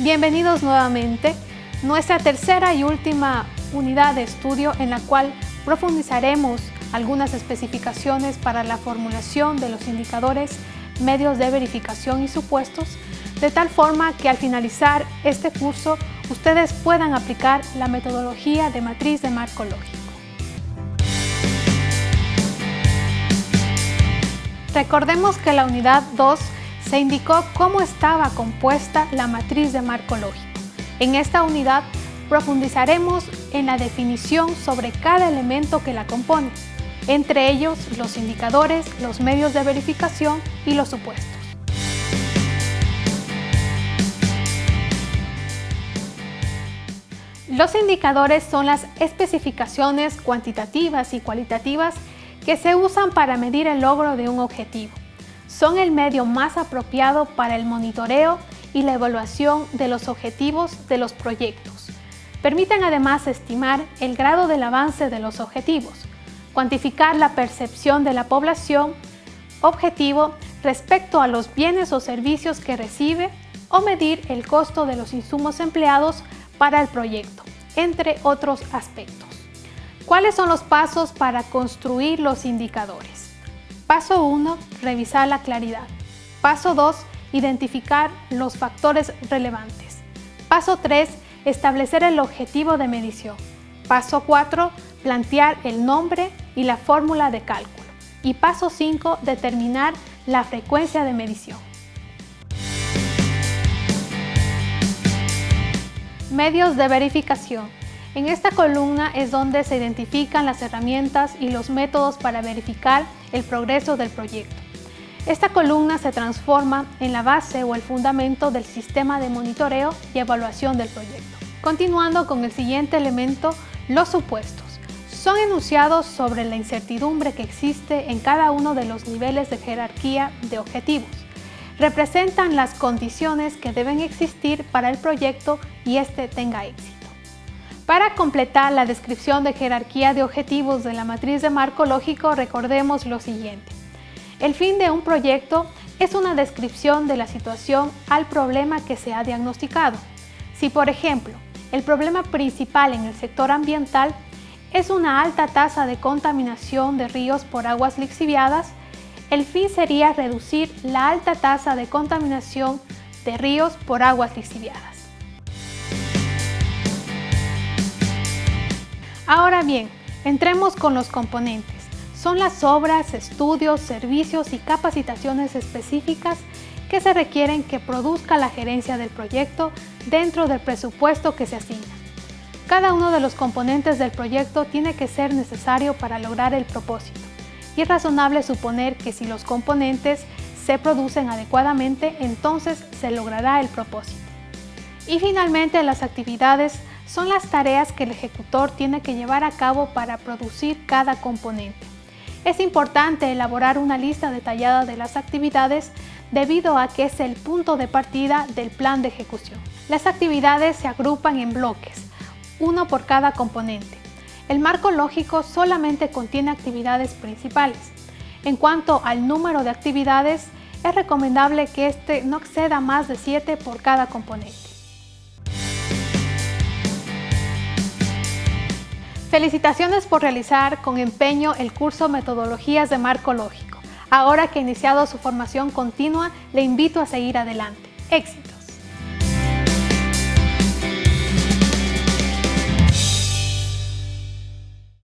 Bienvenidos nuevamente. Nuestra tercera y última unidad de estudio en la cual profundizaremos algunas especificaciones para la formulación de los indicadores, medios de verificación y supuestos, de tal forma que al finalizar este curso ustedes puedan aplicar la metodología de matriz de marco lógico. Recordemos que la unidad 2 se indicó cómo estaba compuesta la matriz de marco lógico. En esta unidad profundizaremos en la definición sobre cada elemento que la compone, entre ellos los indicadores, los medios de verificación y los supuestos. Los indicadores son las especificaciones cuantitativas y cualitativas que se usan para medir el logro de un objetivo son el medio más apropiado para el monitoreo y la evaluación de los objetivos de los proyectos. Permiten además estimar el grado del avance de los objetivos, cuantificar la percepción de la población objetivo respecto a los bienes o servicios que recibe o medir el costo de los insumos empleados para el proyecto, entre otros aspectos. ¿Cuáles son los pasos para construir los indicadores? Paso 1. Revisar la claridad. Paso 2. Identificar los factores relevantes. Paso 3. Establecer el objetivo de medición. Paso 4. Plantear el nombre y la fórmula de cálculo. Y paso 5. Determinar la frecuencia de medición. Medios de verificación. En esta columna es donde se identifican las herramientas y los métodos para verificar el progreso del proyecto. Esta columna se transforma en la base o el fundamento del sistema de monitoreo y evaluación del proyecto. Continuando con el siguiente elemento, los supuestos. Son enunciados sobre la incertidumbre que existe en cada uno de los niveles de jerarquía de objetivos. Representan las condiciones que deben existir para el proyecto y este tenga éxito. Para completar la descripción de jerarquía de objetivos de la matriz de marco lógico, recordemos lo siguiente. El fin de un proyecto es una descripción de la situación al problema que se ha diagnosticado. Si, por ejemplo, el problema principal en el sector ambiental es una alta tasa de contaminación de ríos por aguas lixiviadas, el fin sería reducir la alta tasa de contaminación de ríos por aguas lixiviadas. Ahora bien, entremos con los componentes. Son las obras, estudios, servicios y capacitaciones específicas que se requieren que produzca la gerencia del proyecto dentro del presupuesto que se asigna. Cada uno de los componentes del proyecto tiene que ser necesario para lograr el propósito y es razonable suponer que si los componentes se producen adecuadamente, entonces se logrará el propósito. Y finalmente las actividades son las tareas que el ejecutor tiene que llevar a cabo para producir cada componente. Es importante elaborar una lista detallada de las actividades debido a que es el punto de partida del plan de ejecución. Las actividades se agrupan en bloques, uno por cada componente. El marco lógico solamente contiene actividades principales. En cuanto al número de actividades, es recomendable que este no exceda más de 7 por cada componente. Felicitaciones por realizar con empeño el curso Metodologías de Marco Lógico. Ahora que ha iniciado su formación continua, le invito a seguir adelante. ¡Éxito!